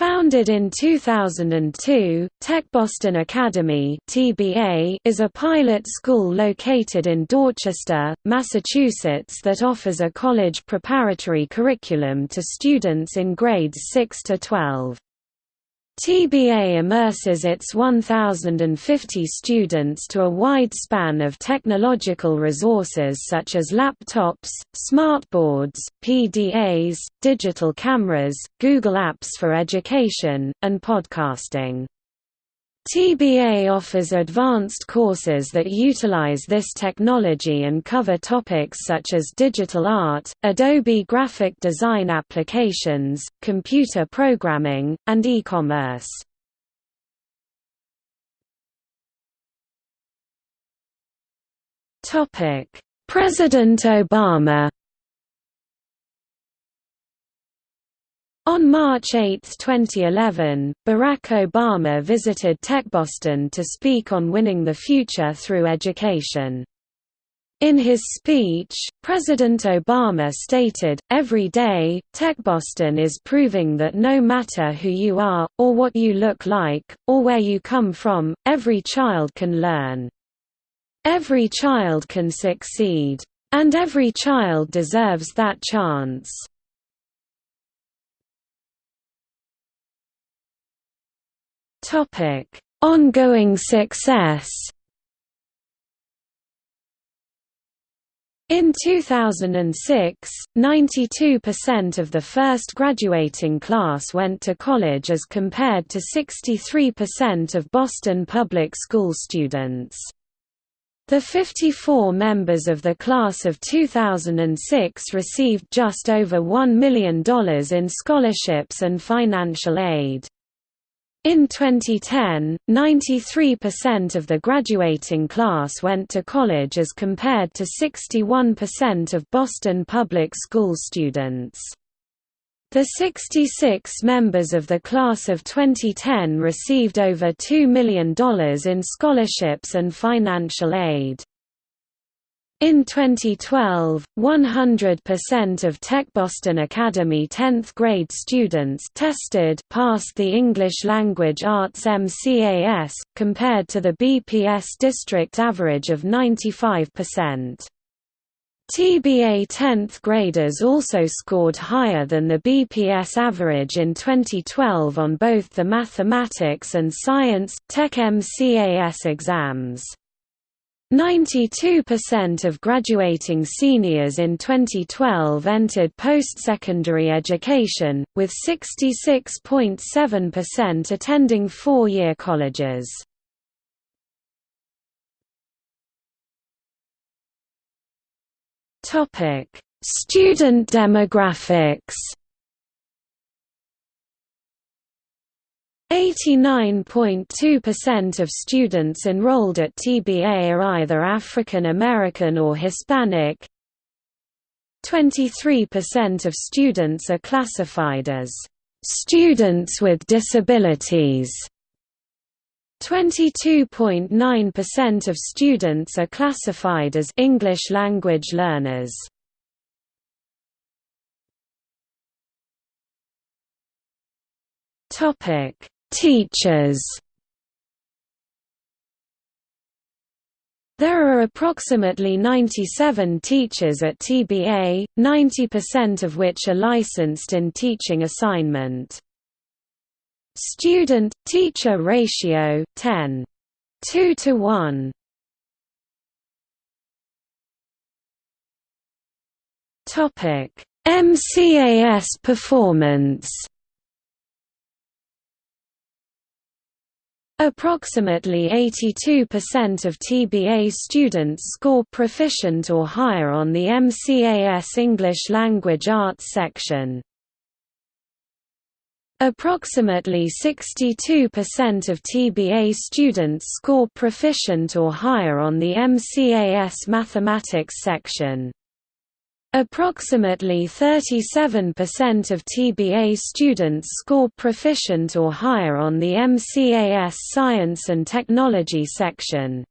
Founded in 2002, TechBoston Academy (TBA) is a pilot school located in Dorchester, Massachusetts that offers a college preparatory curriculum to students in grades 6 to 12. TBA immerses its 1,050 students to a wide span of technological resources such as laptops, smartboards, PDAs, digital cameras, Google Apps for Education, and podcasting. TBA offers advanced courses that utilize this technology and cover topics such as digital art, Adobe graphic design applications, computer programming, and e-commerce. President Obama On March 8, 2011, Barack Obama visited TechBoston to speak on winning the future through education. In his speech, President Obama stated, Every day, TechBoston is proving that no matter who you are, or what you look like, or where you come from, every child can learn. Every child can succeed. And every child deserves that chance. Topic: Ongoing success. In 2006, 92% of the first graduating class went to college as compared to 63% of Boston public school students. The 54 members of the class of 2006 received just over $1 million in scholarships and financial aid. In 2010, 93% of the graduating class went to college as compared to 61% of Boston public school students. The 66 members of the class of 2010 received over $2 million in scholarships and financial aid. In 2012, 100% of TechBoston Academy 10th grade students tested passed the English Language Arts MCAS, compared to the BPS district average of 95%. TBA 10th graders also scored higher than the BPS average in 2012 on both the mathematics and science, Tech MCAS exams. 92% of graduating seniors in 2012 entered post-secondary education, with 66.7% attending four-year colleges. Student demographics 89.2% of students enrolled at TBA are either African American or Hispanic. 23% of students are classified as students with disabilities. 22.9% of students are classified as English language learners. Topic Teachers There are approximately 97 teachers at TBA, 90% of which are licensed in teaching assignment. Student-teacher ratio, 10. 2 to 1. MCAS performance Approximately 82% of TBA students score proficient or higher on the MCAS English Language Arts section. Approximately 62% of TBA students score proficient or higher on the MCAS Mathematics section. Approximately 37% of TBA students score proficient or higher on the MCAS Science and Technology section.